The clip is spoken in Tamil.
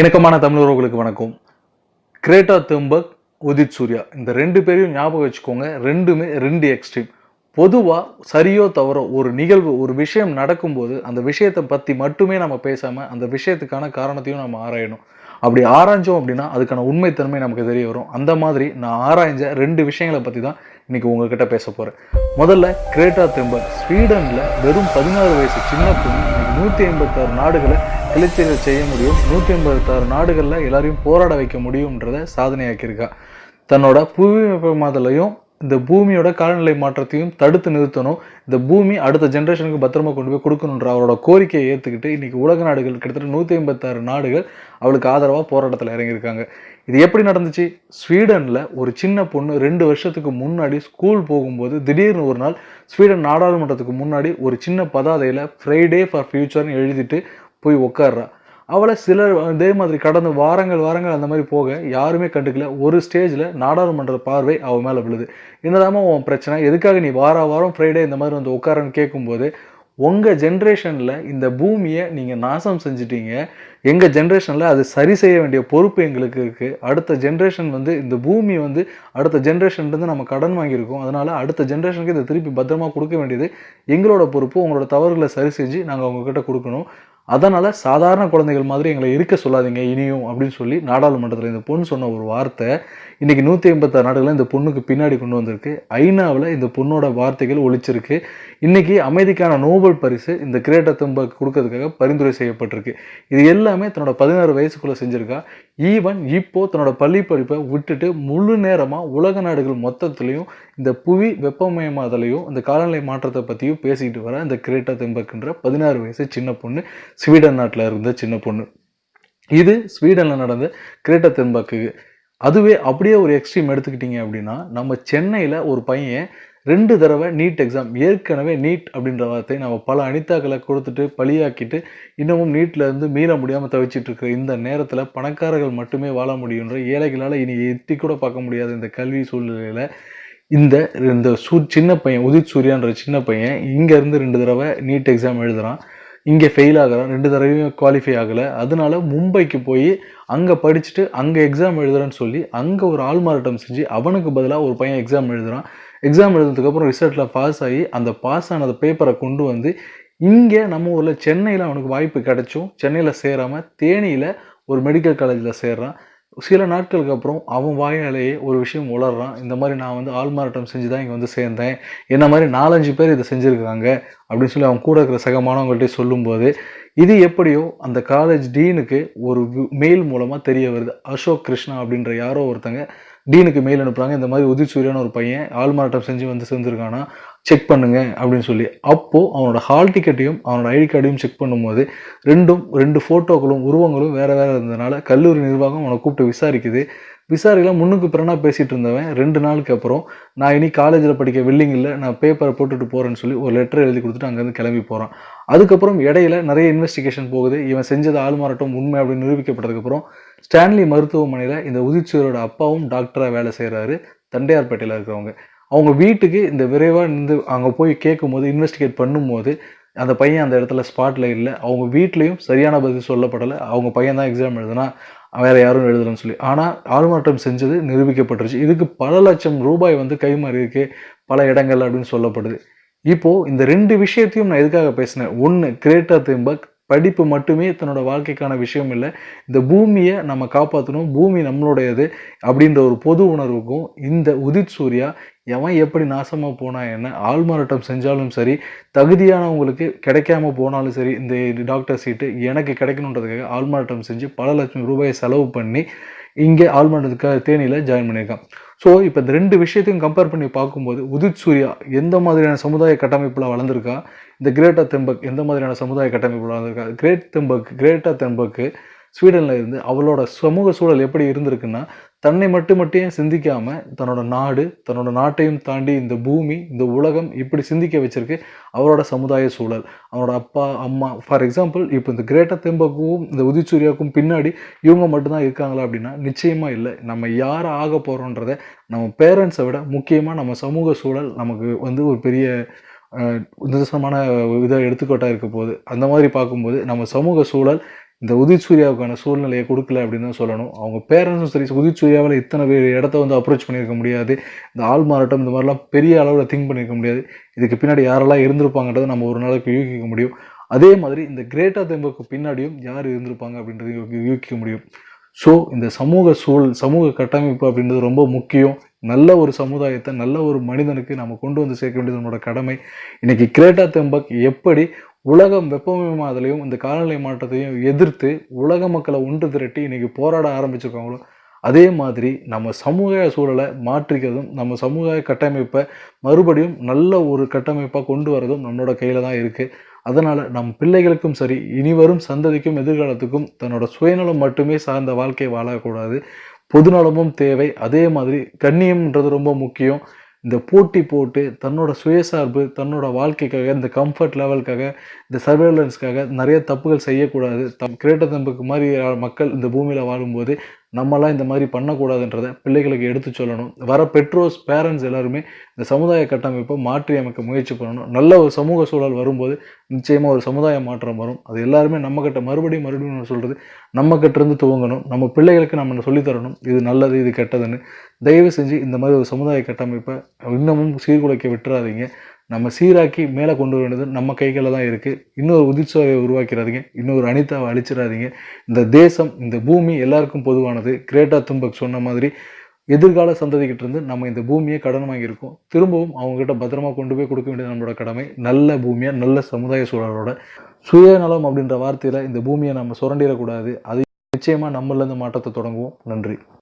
இணக்கமான தமிழர்களுக்கு வணக்கம். Greta Thunberg Udit Surya. இந்த ரெண்டு பேரையும் ஞாபகம் வச்சுக்கோங்க. ரெண்டுமே ரெண்டு எக்ஸ்ட்ரீம் பொதுவாக சரியோ தவறோ ஒரு நிகழ்வு ஒரு விஷயம் நடக்கும்போது அந்த விஷயத்தை பற்றி மட்டுமே நம்ம பேசாமல் அந்த விஷயத்துக்கான காரணத்தையும் நம்ம ஆராயணும். அப்படி ஆராய்ஞ்சோம் அப்படின்னா அதுக்கான உண்மைத்தன்மை நமக்கு தெரிய வரும். அந்த மாதிரி நான் ஆராய்ஞ்ச ரெண்டு விஷயங்களை பற்றி தான் இன்னைக்கு உங்ககிட்ட பேச போகிறேன் முதல்ல கிரேட்டா தெம்பர் ஸ்வீடனில் வெறும் பதினாறு வயசு சின்ன பொண்ணு இன்னைக்கு நூற்றி ஐம்பத்தாறு நாடுகளை கிளர்ச்சிகள் செய்ய முடியும். நூற்றி ஐம்பத்தாறு நாடுகளில் எல்லாரையும் போராட வைக்க முடியும்ன்றத சாதனையாக்கியிருக்கா. தன்னோட புவி வெப்பமாதலையும் இந்த பூமியோட காலநிலை மாற்றத்தையும் தடுத்து நிறுத்தணும். இந்த பூமி அடுத்த ஜென்ரேஷனுக்கு பத்திரமா கொண்டு போய் கொடுக்கணுன்ற அவரோட கோரிக்கையை ஏற்றுக்கிட்டு இன்றைக்கி உலக நாடுகள் கிட்டத்தட்ட நூற்றி ஐம்பத்தாறு நாடுகள் அவளுக்கு ஆதரவாக போராட்டத்தில் இறங்கியிருக்காங்க. இது எப்படி நடந்துச்சு? ஸ்வீடனில் ஒரு சின்ன பொண்ணு ரெண்டு வருஷத்துக்கு முன்னாடி ஸ்கூல் போகும்போது திடீர்னு ஒரு நாள் ஸ்வீடன் நாடாளுமன்றத்துக்கு முன்னாடி ஒரு சின்ன பதாதையில் ஃப்ரைடே ஃபார் ஃப்யூச்சர்னு எழுதிட்டு போய் உட்காடுறா அவளை சிலர் இதே மாதிரி கடந்த வாரங்கள் வாரங்கள் அந்த மாதிரி போக யாருமே கண்டுக்கல. ஒரு ஸ்டேஜில் நாடாளுமன்ற பார்வை அவள் மேலே விழுது. என்னதாம உன் பிரச்சனை? எதுக்காக நீ வார வாரம் ஃப்ரைடே இந்த மாதிரி வந்து உட்காரன்னு கேட்கும்போது உங்கள் ஜென்ரேஷனில் இந்த பூமியை நீங்கள் நாசம் செஞ்சிட்டீங்க. எங்கள் ஜென்ரேஷனில் அது சரி செய்ய வேண்டிய பொறுப்பு எங்களுக்கு இருக்குது அடுத்த ஜென்ரேஷன் வந்து இந்த பூமி வந்து அடுத்த ஜென்ரேஷன்லேருந்து நம்ம கடன் வாங்கியிருக்கோம். அதனால் அடுத்த ஜென்ரேஷனுக்கு இதை திருப்பி பத்திரமா கொடுக்க வேண்டியது எங்களோட பொறுப்பு. உங்களோட தவறுகளை சரி செஞ்சு நாங்கள் உங்ககிட்ட கொடுக்கணும். அதனால் சாதாரண குழந்தைகள் மாதிரி எங்களை இருக்க சொல்லாதீங்க இனியும் அப்படின்னு சொல்லி நாடாளுமன்றத்தில் இந்த பொண்ணு சொன்ன ஒரு வார்த்தை இன்றைக்கி நூற்றி ஐம்பத்தாறு நாடுகளில் இந்த பொண்ணுக்கு பின்னாடி கொண்டு வந்திருக்கு. ஐநாவில் இந்த பொண்ணோட வார்த்தைகள் ஒழிச்சிருக்கு இன்றைக்கி அமைதிக்கான நோபல் பரிசு இந்த கிரேட்ட தும்பக்கு கொடுக்கறதுக்காக பரிந்துரை செய்யப்பட்டிருக்கு. இது எல்லாமே தன்னோட பதினாறு வயசுக்குள்ளே செஞ்சுருக்கா. ஈவன் இப்போ தன்னோட பள்ளி படிப்பை விட்டுட்டு முழு நேரமாக உலக நாடுகள் மொத்தத்துலேயும் இந்த புவி வெப்பமயமாதலையும் இந்த காலநிலை மாற்றத்தை பற்றியும் பேசிக்கிட்டு வர இந்த கிரேட்டா தெம்பக்குன்ற பதினாறு வயசு சின்ன பொண்ணு ஸ்வீடன் நாட்டில் இருந்த சின்ன பொண்ணு. இது ஸ்வீடனில் நடந்த கிரேட்ட தென்பாக்கு. அதுவே அப்படியே ஒரு எக்ஸ்ட்ரீம் எடுத்துக்கிட்டீங்க அப்படின்னா நம்ம சென்னையில் ஒரு பையன் ரெண்டு தடவை நீட் எக்ஸாம் ஏற்கனவே நீட் அப்படின்ற வார்த்தை நம்ம பல அனிதாக்களை கொடுத்துட்டு பழியாக்கிட்டு இன்னமும் நீட்டில் இருந்து மீள முடியாமல் தவிச்சிட்டு இருக்கிற இந்த நேரத்தில் பணக்காரர்கள் மட்டுமே வாழ முடியுன்ற ஏழைகளால் இனி எட்டி கூட பார்க்க முடியாத இந்த கல்வி சூழ்நிலையில் இந்த இந்த சூ சின்ன பையன் உதித் சூர்யான்ற சின்ன பையன் இங்கேருந்து ரெண்டு தடவை நீட் எக்ஸாம் எழுதுகிறான் இங்கே ஃபெயில் ஆகிறான் ரெண்டு தடவையும் குவாலிஃபை ஆகலை. அதனால மும்பைக்கு போய் அங்கே படிச்சுட்டு அங்கே எக்ஸாம் எழுதுறேன்னு சொல்லி அங்கே ஒரு ஆள்மாறாட்டம் செஞ்சு அவனுக்கு பதிலாக ஒரு பையன் எக்ஸாம் எழுதுகிறான் எக்ஸாம் எழுதுனதுக்கப்புறம் ரிசல்ட்டில் பாஸ் ஆகி அந்த பாஸ் ஆனது பேப்பரை கொண்டு வந்து இங்கே நம்ம ஊரில் சென்னையில் அவனுக்கு வாய்ப்பு கிடைச்சும். சென்னையில் சேராமல் தேனியில் ஒரு மெடிக்கல் காலேஜில் சேர்றான். சில நாட்களுக்கு அப்புறம் அவன் வாயாலேயே ஒரு விஷயம் உளறான் இந்த மாதிரி நான் வந்து ஆள்மாறாட்டம் செஞ்சு தான் இங்கே வந்து சேர்ந்தேன். என்ன மாதிரி நாலஞ்சு பேர் இதை செஞ்சுருக்காங்க அப்படின்னு சொல்லி அவன் கூட இருக்கிற சகமானவங்கள்ட்ட சொல்லும்போது இது எப்படியோ அந்த காலேஜ் டீனுக்கு ஒரு மெயில் மூலமாக தெரிய வருது. அசோக் கிருஷ்ணா அப்படின்ற யாரோ ஒருத்தங்க டீனுக்கு மெயில் அனுப்புகிறாங்க இந்த மாதிரி உதிச்சூரியான ஒரு பையன் ஆள்மாறாட்டம் செஞ்சு வந்து சேர்ந்துருக்கானா? செக் பண்ணுங்க அப்படின்னு சொல்லி. அப்போது அவனோட ஹால் டிக்கெட்டையும் அவனோட ஐடி கார்டையும் செக் பண்ணும்போது ரெண்டும் ரெண்டு ஃபோட்டோக்களும் உருவங்களும் வேறு வேறு இருந்ததுனால கல்லூரி நிர்வாகம் அவனை கூப்பிட்டு விசாரிக்குது. விசாரிக்கலாம் முன்னுக்கு பிறனா பேசிகிட்டு இருந்தவன். ரெண்டு நாளுக்கு அப்புறம் நான் இனி காலேஜில் படிக்க வில்லிங் இல்லை. நான் பேப்பரை போட்டுட்டு போகிறேன்னு சொல்லி ஒரு லெட்டர் எழுதி கொடுத்துட்டு அங்கேருந்து கிளம்பி போகிறான் அதுக்கப்புறம் இடையில நிறைய இன்வெஸ்டிகேஷன் போகுது. இவன் செஞ்சது ஆள்மாறாட்டம் உண்மை அப்படின்னு நிரூபிக்கப்பட்டதுக்கப்புறம் ஸ்டான்லி மருத்துவமனையில் இந்த உதிச்சூரோட அப்பாவும் டாக்டராக வேலை செய்கிறாரு தண்டையார்பேட்டையில் இருக்கிறவங்க. அவங்க வீட்டுக்கு இந்த விரைவாக இருந்து அங்கே போய் கேட்கும்போது இன்வெஸ்டிகேட் பண்ணும்போது அந்த பையன் அந்த இடத்துல ஸ்பாட்டில் இல்லை. அவங்க வீட்லேயும் சரியான பதில் சொல்லப்படலை. அவங்க பையன் தான் எக்ஸாம் எழுதுனா வேறு யாரும் எழுதலன்னு சொல்லி. ஆனால் ஆள்மாற்றம் செஞ்சது நிரூபிக்கப்பட்டுருச்சு. இதுக்கு பல லட்சம் ரூபாய் வந்து கைமாறி இருக்கு. பல இடங்கள் அப்படின்னு சொல்லப்படுது. இப்போது இந்த ரெண்டு விஷயத்தையும் நான் எதுக்காக பேசினேன்? ஒன்று கிரேட்டர் திம்பக் படிப்பு மட்டுமே தன்னோட வாழ்க்கைக்கான விஷயம் இல்லை. இந்த பூமியை நம்ம காப்பாற்றணும் பூமி நம்மளுடையது அப்படின்ற ஒரு பொது உணர்வுக்கும் இந்த உதித் சூர்யா எவன் எப்படி நாசமாக போனா என்ன ஆள்மாறாட்டம் செஞ்சாலும் சரி தகுதியானவங்களுக்கு கிடைக்காம போனாலும் சரி இந்த டாக்டர் சீட்டு எனக்கு கிடைக்கணுன்றதுக்காக ஆள்மாறாட்டம் செஞ்சு பல லட்சம் ரூபாயை செலவு பண்ணி இங்கே ஆள்மாறாட்டத்துக்காக தேனியில் ஜாயின் பண்ணியிருக்கான். ஸோ இப்போ இந்த ரெண்டு விஷயத்தையும் கம்பேர் பண்ணி பார்க்கும்போது உதித் சூர்யா எந்த மாதிரியான சமுதாய கட்டமைப்பில் வளர்ந்துருக்கா? இந்த கிரேட்டா தெம்பக் எந்த மாதிரியான சமுதாய கட்டமைப்பில் வளர்ந்துருக்கா? கிரேட் தெம்பக் கிரேட்டா தெம்பக்கு ஸ்வீடனில் இருந்து அவளோட சமூக சூழல் எப்படி இருந்திருக்குன்னா தன்னை மட்டும் மட்டும் சிந்திக்காமல் தன்னோட நாடு தன்னோட நாட்டையும் தாண்டி இந்த பூமி இந்த உலகம் இப்படி சிந்திக்க வச்சிருக்கு. அவரோட சமுதாய சூழல் அவரோட அப்பா அம்மா ஃபார் எக்ஸாம்பிள் இப்போ இந்த கிரேட்டர் தெம்பக்கும் இந்த உதிச்சூரியாவுக்கும் பின்னாடி இவங்க மட்டும்தான் இருக்காங்களா அப்படின்னா நிச்சயமாக இல்லை. நம்ம யார் ஆக போகிறோன்றத நம்ம பேரண்ட்ஸை விட முக்கியமாக நம்ம சமூக சூழல் நமக்கு வந்து ஒரு பெரிய நிதர்சனமான இதை எடுத்துக்கோட்டாக இருக்க போகுது. அந்த மாதிரி பார்க்கும்போது நம்ம சமூக சூழல் இந்த உதித் சூர்யாவுக்கான சூழ்நிலையை கொடுக்கல அப்படின்னு தான் சொல்லணும். அவங்க பேரண்ட்ஸும் சரி உதித் சூர்யாவில் இத்தனை பேர் இடத்த வந்து அப்ரோச் பண்ணியிருக்க முடியாது. இந்த ஆள் மாறாட்டம் இந்த மாதிரிலாம் பெரிய அளவில் திங்க் பண்ணியிருக்க முடியாது. இதுக்கு பின்னாடி யாரெல்லாம் இருந்திருப்பாங்கன்றதை நம்ம ஒரு நாளைக்கு யூகிக்க முடியும். அதே மாதிரி இந்த கிரேட்டா தெம்புக்கு பின்னாடியும் யார் இருந்திருப்பாங்க அப்படின்றத யூகிக்க முடியும். ஸோ இந்த சமூக சூழல் சமூக கட்டமைப்பு அப்படின்றது ரொம்ப முக்கியம். நல்ல ஒரு சமுதாயத்தை நல்ல ஒரு மனிதனுக்கு நம்ம கொண்டு வந்து சேர்க்க வேண்டியது நம்மளோட கடமை. இன்றைக்கி கிரேட்டா தெம்பக் எப்படி உலகம் வெப்பமயமாதலையும் இந்த காலநிலை மாற்றத்தையும் எதிர்த்து உலக மக்களை ஒன்று திரட்டி இன்றைக்கி போராட ஆரம்பிச்சிருக்காங்களோ அதே மாதிரி நம்ம சமூக சூழலை மாற்றிக்கிறதும் நம்ம சமுதாய கட்டமைப்பை மறுபடியும் நல்ல ஒரு கட்டமைப்பாக கொண்டு வரதும் நம்மளோட கையில் தான் இருக்குது அதனால் நம் பிள்ளைகளுக்கும் சரி இனி வரும் சந்ததிக்கும் எதிர்காலத்துக்கும் தன்னோட சுயநலம் மட்டுமே சார்ந்த வாழ்க்கை வாழக்கூடாது. பொதுநலமும் தேவை. அதே மாதிரி கண்ணியம்ன்றது ரொம்ப முக்கியம். இந்த போட்டி போட்டு தன்னோட சுயசார்பு தன்னோட வாழ்க்கைக்காக இந்த கம்ஃபர்ட் லெவலுக்காக இந்த சர்வேலன்ஸ்க்காக நிறைய தப்புகள் செய்யக்கூடாது. தம் கிரேட்ட தம்புக்கு மாதிரி மக்கள் இந்த பூமியில் வாழும்போது நம்மலாம் இந்த மாதிரி பண்ணக்கூடாதுன்றதை பிள்ளைகளுக்கு எடுத்து சொல்லணும். வர பெற்றோர்ஸ் பேரண்ட்ஸ் எல்லாருமே இந்த சமுதாய கட்டமைப்பை மாற்றி அமைக்க முயற்சி பண்ணணும். நல்ல ஒரு சமூக சூழல் வரும்போது நிச்சயமாக ஒரு சமுதாய மாற்றம் வரும். அது எல்லாருமே நம்ம மறுபடியும் மறுபடியும் நான் சொல்கிறது நம்ம துவங்கணும். நம்ம பிள்ளைகளுக்கு நம்ம சொல்லித் தரணும். இது நல்லது இது கெட்டதுன்னு. தயவு செஞ்சு இந்த மாதிரி ஒரு சமுதாய கட்டமைப்பை இன்னமும் சீர்குலைக்க விட்டுறாதீங்க. நம்ம சீராக்கி மேலே கொண்டு வர வேண்டியது நம்ம கைகளில் தான் இருக்குது இன்னொரு உதிர்ச்சோவை உருவாக்கிறாதீங்க. இன்னொரு அனிதாவை அழிச்சிடாதீங்க. இந்த தேசம் இந்த பூமி எல்லாருக்கும் பொதுவானது. கிரேட்டா தும்பக் சொன்ன மாதிரி எதிர்கால சந்ததிக்கிட்ட இருந்து நம்ம இந்த பூமியை கடன் வாங்கியிருக்கோம் திரும்பவும் அவங்ககிட்ட பத்திரமா கொண்டு போய் கொடுக்க வேண்டியது நம்மளோட கடமை. நல்ல பூமியாக நல்ல சமுதாய சூழலோட சுயநலம் அப்படின்ற வார்த்தையில் இந்த பூமியை நம்ம சுரண்டிடக்கூடாது. அது நிச்சயமாக நம்மளேருந்து மாற்றத்தை தொடங்குவோம். நன்றி.